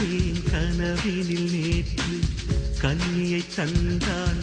பார்த்தேன் கனவினில் நேற்று கன்னியை தந்தான்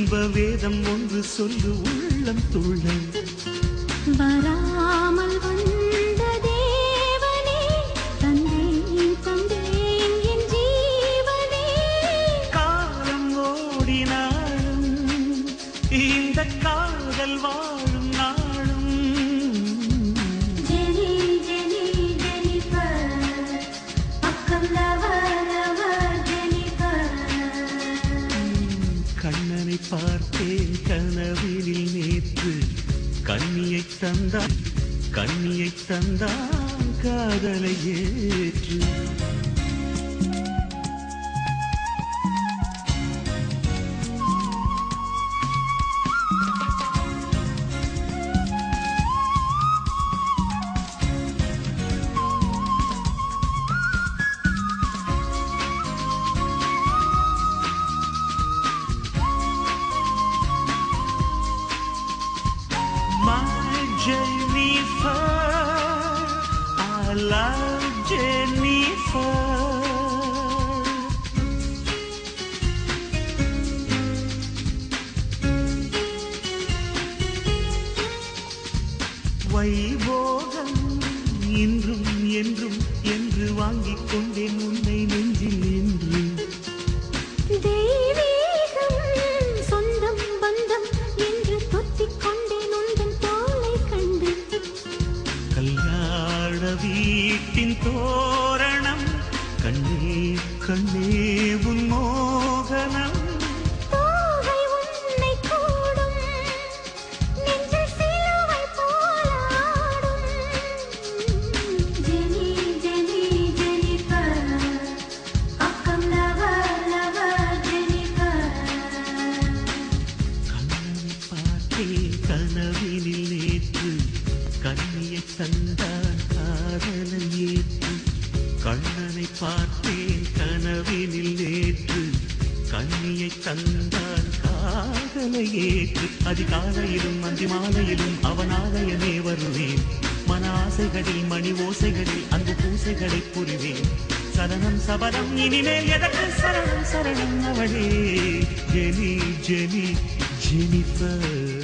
இன்ப வேதம் ஒன்று சொல்லு உள்ளம் துள்ள வராமல் பார்த்தேன் கனவினில் நேற்று. கண்ணியை தந்தான் கண்ணியை தந்தான் காதலை ஏற்று. love Jennifer. வைபோகம் இன்றும் என்றும் என்று வாங்கிக் கொண்டேன் உன்னை நெஞ்சில் என்று தெய்வீகம் பார்த்தேன் கனவினில் நேற்று கண்ணியை தந்தான் காதலை ஏற்று. கண்ணனை பார்த்தேன் கனவினில் நேற்று கண்ணியை தந்தான் காதலை ஏற்று. அதிகாலையிலும் அந்தி மாலையிலும் அவன் வருவேன். மன ஆசைகளில் மணி ஓசைகளில் அன்பு பூசைகளை புரிவேன். சரணம் சபதம் இனிமேல் எதற்கு சரணம் சரணம் அவளே. Jenny Jenny Jennifer